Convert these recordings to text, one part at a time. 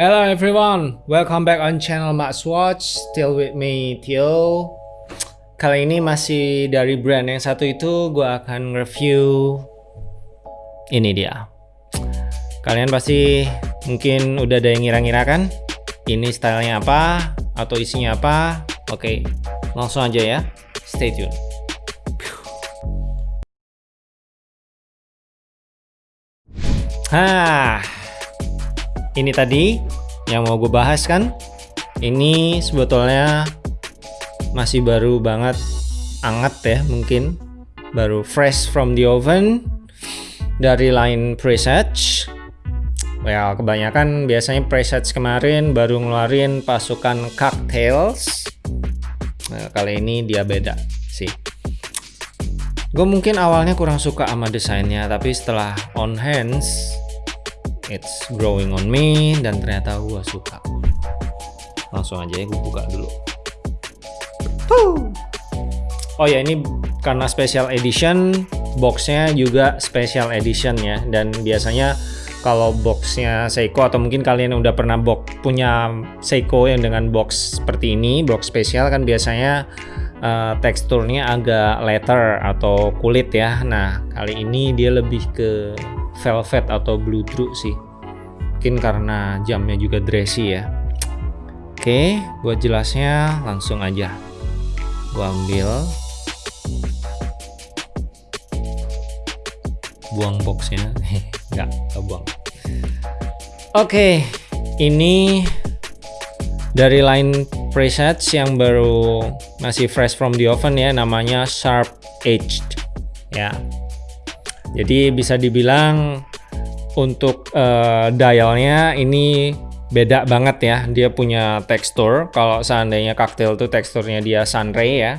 Hello everyone, welcome back on channel Max Watch. Still with me Theo. Kali ini masih dari brand yang satu itu gue akan review ini dia. Kalian pasti mungkin udah ada yang ngira-ngira kan? Ini stylenya apa atau isinya apa? Oke, langsung aja ya. Stay tune. Hah, ini tadi yang mau gue bahas kan? Ini sebetulnya masih baru banget anget ya mungkin. Baru fresh from the oven dari line presage well kebanyakan biasanya presage kemarin baru ngeluarin pasukan cocktails. Nah, kali ini dia beda sih. Gue mungkin awalnya kurang suka sama desainnya tapi setelah on hands it's growing on me dan ternyata gue suka. Langsung aja ya gue buka dulu. Oh ya ini karena special edition boxnya juga special edition ya. Dan biasanya kalau boxnya Seiko atau mungkin kalian udah pernah box punya Seiko yang dengan box seperti ini box spesial kan biasanya uh, teksturnya agak leather atau kulit ya. Nah kali ini dia lebih ke velvet atau blue bludru sih. Mungkin karena jamnya juga dressy ya. Oke buat jelasnya langsung aja. Gua ambil. Buang boxnya. Enggak buang. Oke ini dari line presets yang baru masih fresh from the oven ya namanya sharp edged. Ya jadi bisa dibilang untuk uh, dialnya ini beda banget ya dia punya tekstur. Kalau seandainya cocktail tuh teksturnya dia sunray ya.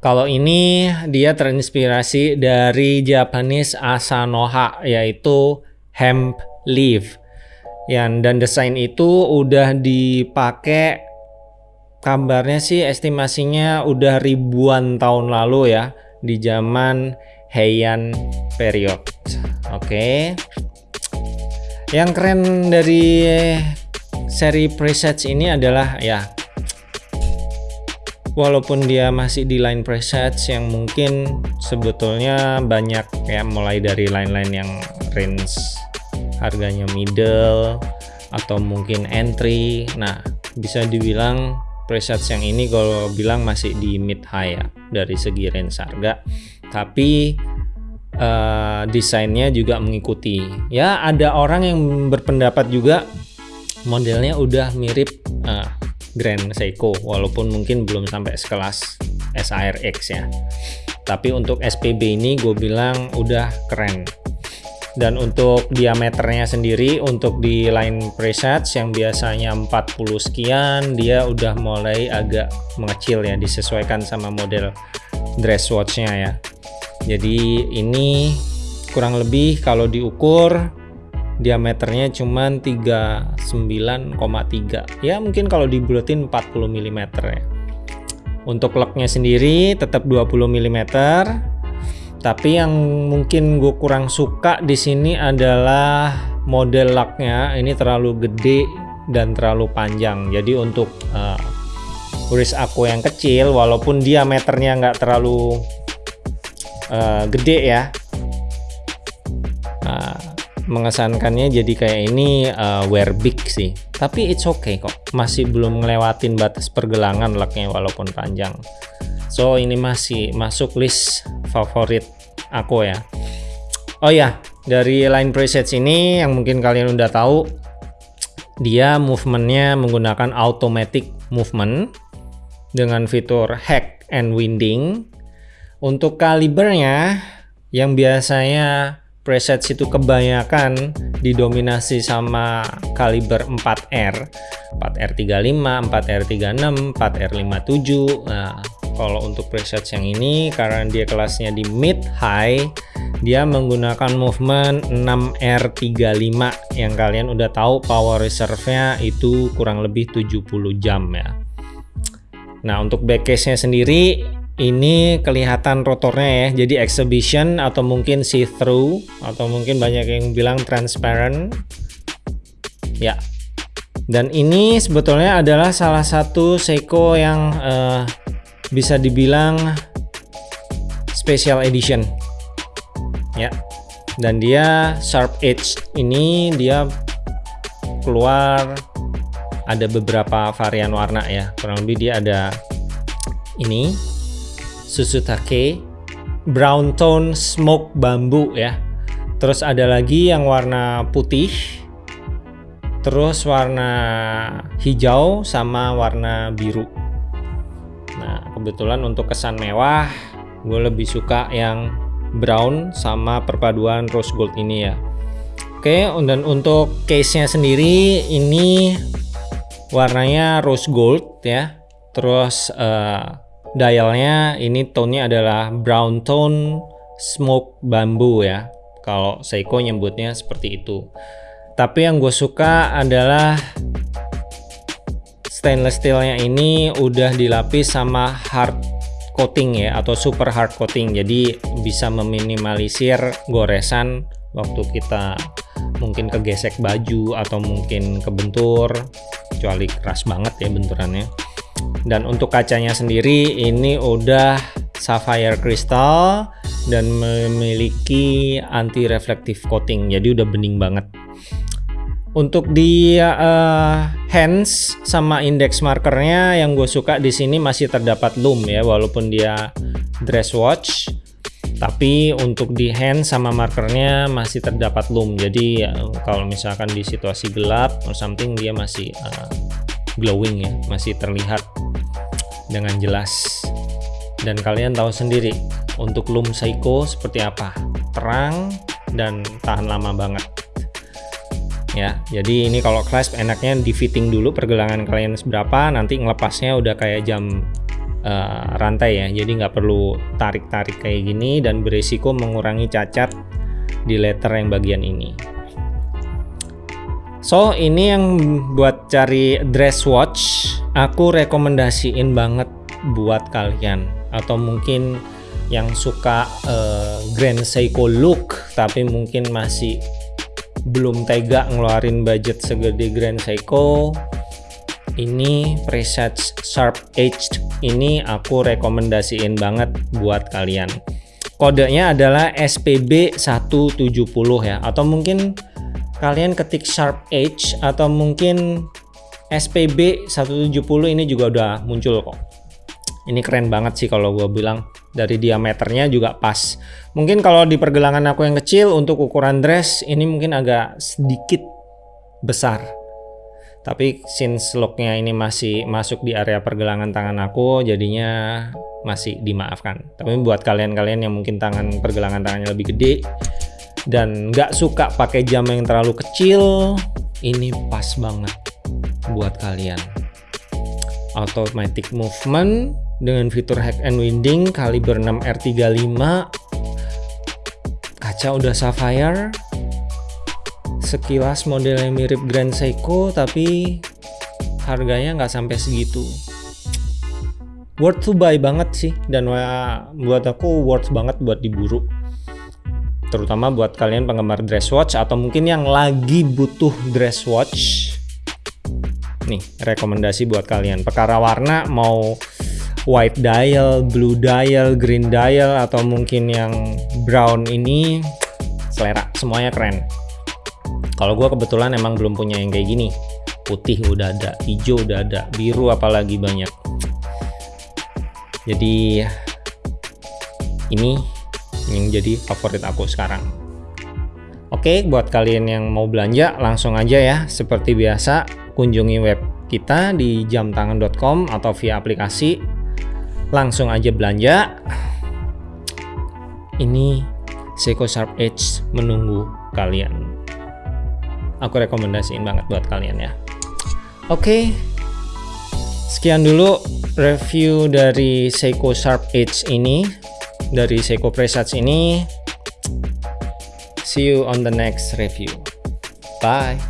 Kalau ini dia terinspirasi dari Japanese Asanoha yaitu hemp leaf. Yang dan desain itu udah dipakai kabarnya sih estimasinya udah ribuan tahun lalu ya di zaman Heian period. Oke. Okay. Yang keren dari seri presets ini adalah ya walaupun dia masih di line presets yang mungkin sebetulnya banyak ya mulai dari line-line yang range harganya middle atau mungkin entry. Nah, bisa dibilang presets yang ini kalau bilang masih di mid high ya dari segi range harga. Tapi uh, desainnya juga mengikuti. Ya ada orang yang berpendapat juga modelnya udah mirip uh, Grand Seiko walaupun mungkin belum sampai sekelas SARX ya. Tapi untuk SPB ini gue bilang udah keren dan untuk diameternya sendiri untuk di line presets yang biasanya 40 sekian dia udah mulai agak mengecil ya disesuaikan sama model dress watchnya ya. Jadi ini kurang lebih kalau diukur diameternya cuma 39,3 ya mungkin kalau dibulatin 40 mm ya. Untuk locknya sendiri tetap 20 mm tapi yang mungkin gue kurang suka di sini adalah model laknya. Ini terlalu gede dan terlalu panjang. Jadi untuk uh, uris aku yang kecil walaupun diameternya nggak terlalu uh, gede ya uh, mengesankannya jadi kayak ini uh, wear big sih. Tapi it's okay kok. Masih belum ngelewatin batas pergelangan laknya walaupun panjang so ini masih masuk list favorit aku ya. Oh ya dari line presets ini yang mungkin kalian udah tahu dia movementnya menggunakan automatic movement dengan fitur hack and winding. Untuk kalibernya yang biasanya presets itu kebanyakan didominasi sama kaliber 4R 4R35, 4R36, 4R57 nah kalau untuk presets yang ini karena dia kelasnya di mid high dia menggunakan movement 6R35 yang kalian udah tahu power reserve nya itu kurang lebih 70 jam ya. Nah untuk back case nya sendiri ini kelihatan rotornya ya. Jadi exhibition atau mungkin see through atau mungkin banyak yang bilang transparent. Ya. Dan ini sebetulnya adalah salah satu Seiko yang uh, bisa dibilang special edition. Ya. Dan dia sharp edge. Ini dia keluar ada beberapa varian warna ya. Kurang lebih dia ada ini Susutake brown tone smoke bambu ya. Terus ada lagi yang warna putih. Terus warna hijau sama warna biru kebetulan untuk kesan mewah gue lebih suka yang brown sama perpaduan rose gold ini ya. Oke dan untuk case nya sendiri ini warnanya rose gold ya. Terus uh, dialnya ini tone-nya adalah brown tone smoke bambu ya. Kalau Seiko nyebutnya seperti itu. Tapi yang gue suka adalah stainless steelnya ini udah dilapis sama hard coating ya atau super hard coating. Jadi bisa meminimalisir goresan waktu kita mungkin kegesek baju atau mungkin kebentur kecuali keras banget ya benturannya. Dan untuk kacanya sendiri ini udah sapphire crystal dan memiliki anti reflective coating. Jadi udah bening banget untuk di uh, hands sama index markernya yang gue suka di sini masih terdapat loom ya walaupun dia dress watch. Tapi untuk di hand sama markernya masih terdapat loom. Jadi uh, kalau misalkan di situasi gelap or something dia masih uh, glowing ya masih terlihat dengan jelas. Dan kalian tahu sendiri untuk loom Seiko seperti apa? Terang dan tahan lama banget ya jadi ini kalau clasp enaknya di fitting dulu pergelangan kalian seberapa nanti ngelepasnya udah kayak jam uh, rantai ya. Jadi nggak perlu tarik-tarik kayak gini dan berisiko mengurangi cacat di letter yang bagian ini. So ini yang buat cari dress watch aku rekomendasiin banget buat kalian. Atau mungkin yang suka uh, Grand Seiko look tapi mungkin masih belum tega ngeluarin budget segede Grand Seiko ini preset Sharp Edge. Ini aku rekomendasiin banget buat kalian. Kodenya adalah SPB 170 ya. Atau mungkin kalian ketik Sharp Edge atau mungkin SPB 170 ini juga udah muncul kok. Ini keren banget sih kalau gue bilang dari diameternya juga pas. Mungkin kalau di pergelangan aku yang kecil untuk ukuran dress ini mungkin agak sedikit besar. Tapi since looknya ini masih masuk di area pergelangan tangan aku jadinya masih dimaafkan. Tapi buat kalian-kalian yang mungkin tangan pergelangan tangannya lebih gede dan nggak suka pakai jam yang terlalu kecil ini pas banget buat kalian. Automatic movement dengan fitur hack and winding kaliber 6 R35 kaca udah sapphire. Sekilas modelnya mirip Grand Seiko tapi harganya nggak sampai segitu. Worth to buy banget sih dan buat aku worth banget buat diburu. Terutama buat kalian penggemar dress watch atau mungkin yang lagi butuh dress watch. Nih rekomendasi buat kalian. Perkara warna mau white dial, blue dial, green dial atau mungkin yang brown ini selera semuanya keren. Kalau gue kebetulan emang belum punya yang kayak gini. Putih udah ada, hijau udah ada, biru apalagi banyak. Jadi ini yang jadi favorit aku sekarang. Oke, buat kalian yang mau belanja langsung aja ya. Seperti biasa, kunjungi web kita di jamtangan.com atau via aplikasi langsung aja belanja. Ini Seiko Sharp Edge menunggu kalian. Aku rekomendasiin banget buat kalian ya. Oke. Okay. sekian dulu review dari Seiko Sharp Edge ini dari Seiko Presage ini. See you on the next review. Bye